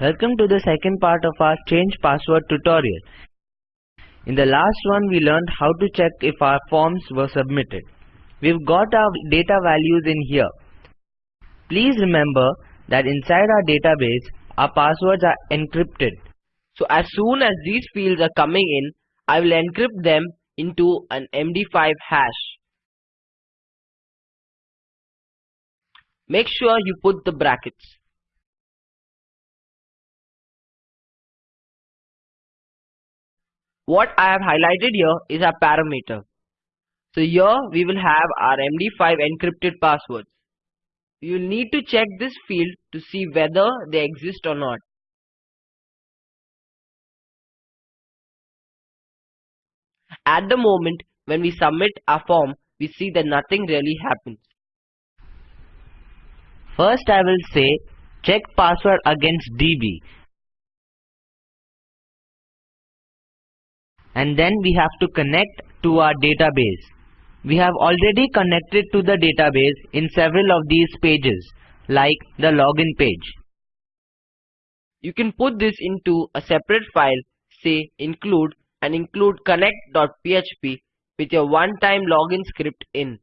Welcome to the second part of our change password tutorial. In the last one we learned how to check if our forms were submitted. We've got our data values in here. Please remember that inside our database our passwords are encrypted. So as soon as these fields are coming in, I will encrypt them into an MD5 hash. Make sure you put the brackets. What I have highlighted here is our parameter. So here we will have our MD5 encrypted passwords. You need to check this field to see whether they exist or not. At the moment when we submit our form, we see that nothing really happens. First I will say check password against DB and then we have to connect to our database. We have already connected to the database in several of these pages like the login page. You can put this into a separate file say include and include connect.php with your one-time login script in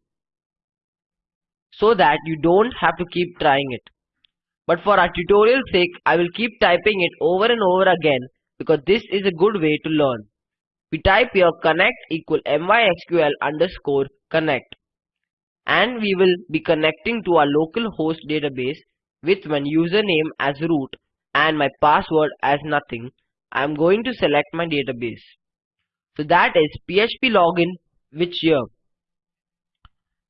so that you don't have to keep trying it. But for our tutorial sake, I will keep typing it over and over again because this is a good way to learn. We type here connect equal mysql underscore connect and we will be connecting to our local host database with my username as root and my password as nothing. I am going to select my database. So that is PHP login which here.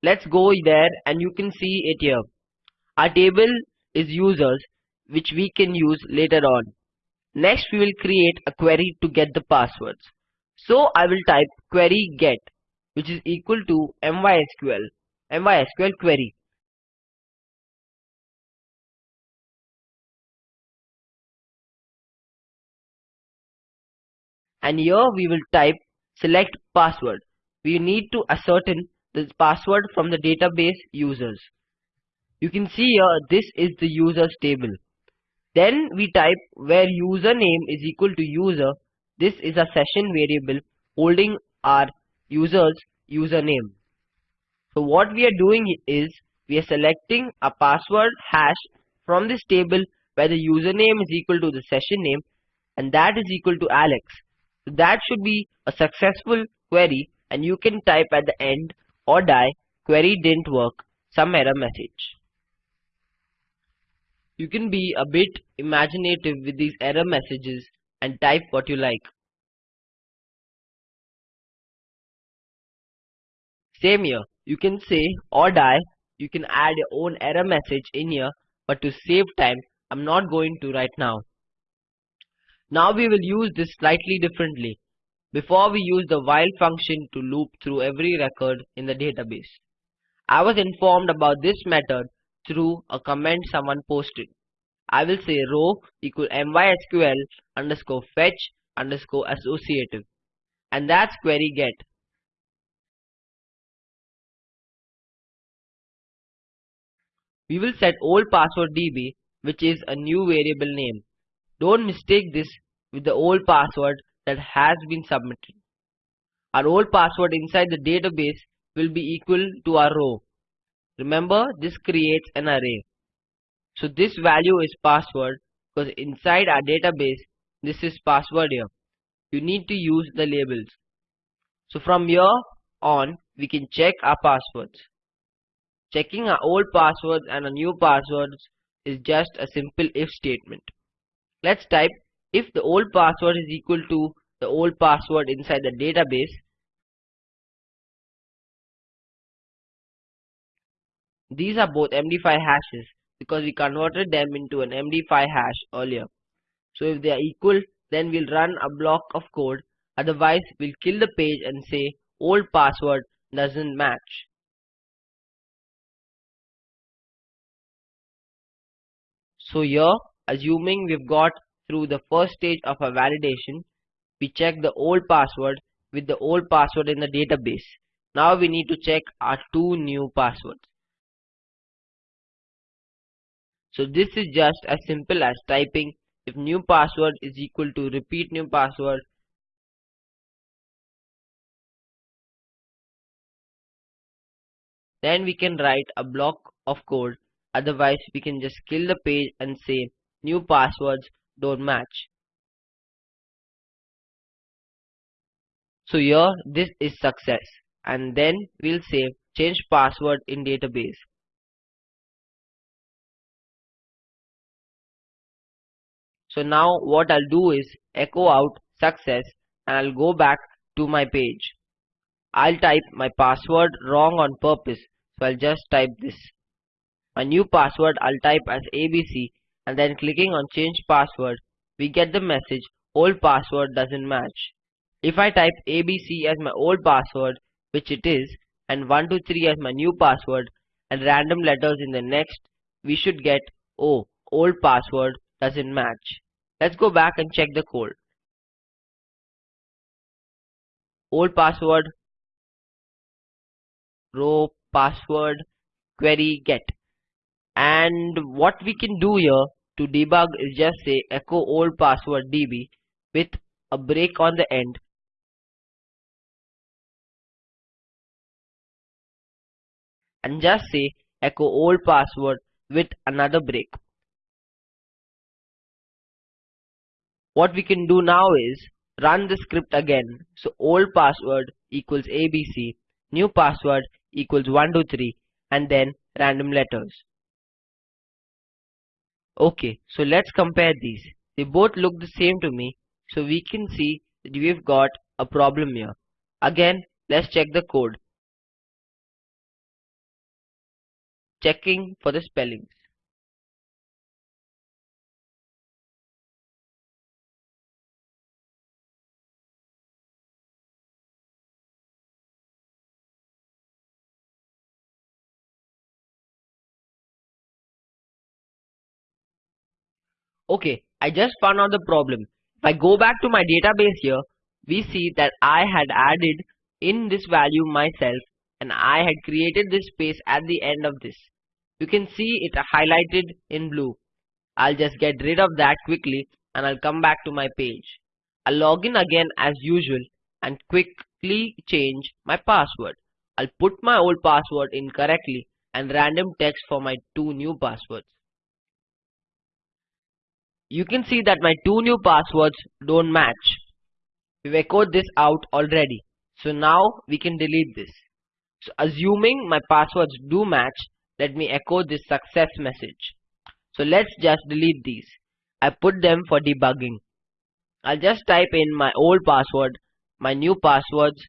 Let's go there and you can see it here. Our table is users which we can use later on. Next we will create a query to get the passwords. So I will type query get which is equal to mysql mysql query. And here we will type select password. We need to ascertain the password from the database users. You can see here this is the users table. Then we type where username is equal to user this is a session variable holding our user's username. So what we are doing is we are selecting a password hash from this table where the username is equal to the session name and that is equal to Alex. So that should be a successful query and you can type at the end or die query didn't work some error message. You can be a bit imaginative with these error messages and type what you like. Same here, you can say or die, you can add your own error message in here, but to save time, I'm not going to right now. Now we will use this slightly differently. Before we use the while function to loop through every record in the database. I was informed about this method through a comment someone posted. I will say row equal mysql underscore fetch underscore associative and that's query get. We will set old password db which is a new variable name. Don't mistake this with the old password that has been submitted. Our old password inside the database will be equal to our row. Remember this creates an array. So this value is password because inside our database this is password here. You need to use the labels. So from here on we can check our passwords. Checking our old passwords and our new passwords is just a simple if statement. Let's type if the old password is equal to the old password inside the database These are both MD5 hashes because we converted them into an MD5 hash earlier. So if they are equal, then we'll run a block of code. Otherwise, we'll kill the page and say old password doesn't match. So here, assuming we've got through the first stage of our validation, we check the old password with the old password in the database. Now we need to check our two new passwords. So this is just as simple as typing if new password is equal to repeat new password then we can write a block of code. Otherwise we can just kill the page and say new passwords don't match. So here this is success. And then we'll say change password in database so now what I'll do is echo out success and I'll go back to my page. I'll type my password wrong on purpose. So I'll just type this. My new password I'll type as ABC and then clicking on change password we get the message old password doesn't match. If I type ABC as my old password which it is and 123 as my new password and random letters in the next we should get oh old password doesn't match let's go back and check the code. Old password. Row password. Query get. And what we can do here to debug is just say echo old password db with a break on the end. And just say echo old password with another break what we can do now is run the script again. So old password equals abc new password equals 123 and then random letters. Okay so let's compare these. They both look the same to me so we can see that we've got a problem here. Again let's check the code. Checking for the spellings Okay, I just found out the problem. If I go back to my database here, we see that I had added in this value myself and I had created this space at the end of this. You can see it highlighted in blue. I'll just get rid of that quickly and I'll come back to my page. I'll log in again as usual and quickly change my password. I'll put my old password in correctly and random text for my two new passwords. You can see that my two new passwords don't match. We've echoed this out already. So now we can delete this. So assuming my passwords do match, let me echo this success message. So let's just delete these. I put them for debugging. I'll just type in my old password, my new passwords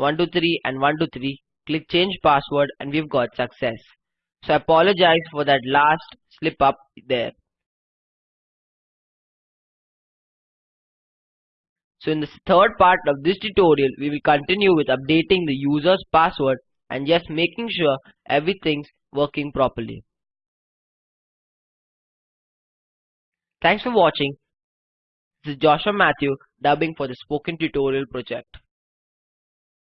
123 and 123, click change password and we've got success. So I apologize for that last slip up there. So in the third part of this tutorial, we will continue with updating the user's password and just making sure everything's working properly. Thanks for watching. This is Joshua Matthew dubbing for the Spoken Tutorial project.